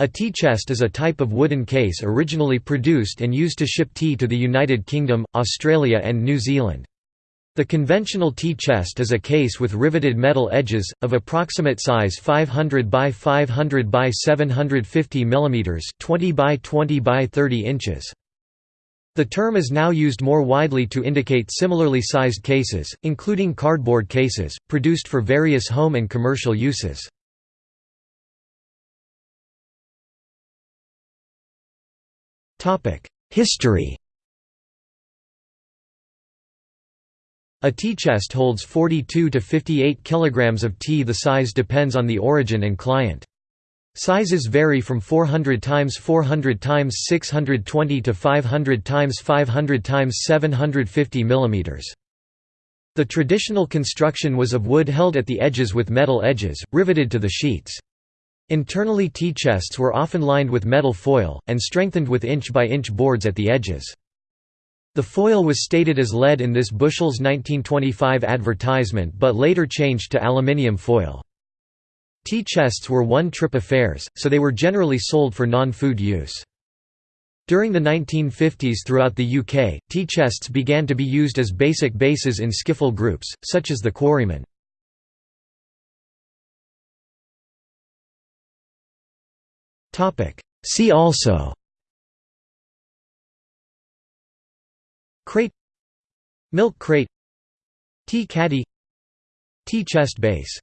A tea chest is a type of wooden case originally produced and used to ship tea to the United Kingdom, Australia and New Zealand. The conventional tea chest is a case with riveted metal edges, of approximate size 500 by 500 by 750 mm 20 by 20 by 30 inches. The term is now used more widely to indicate similarly sized cases, including cardboard cases, produced for various home and commercial uses. History A tea chest holds 42 to 58 kilograms of tea the size depends on the origin and client. Sizes vary from 400 times 400 times 620 to 500 times 500 times 750 mm. The traditional construction was of wood held at the edges with metal edges, riveted to the sheets. Internally tea chests were often lined with metal foil, and strengthened with inch-by-inch -inch boards at the edges. The foil was stated as lead in this Bushell's 1925 advertisement but later changed to aluminium foil. Tea chests were one-trip affairs, so they were generally sold for non-food use. During the 1950s throughout the UK, tea chests began to be used as basic basses in skiffle groups, such as the Quarrymen. See also. Crate. Milk crate. Tea caddy. Tea chest bass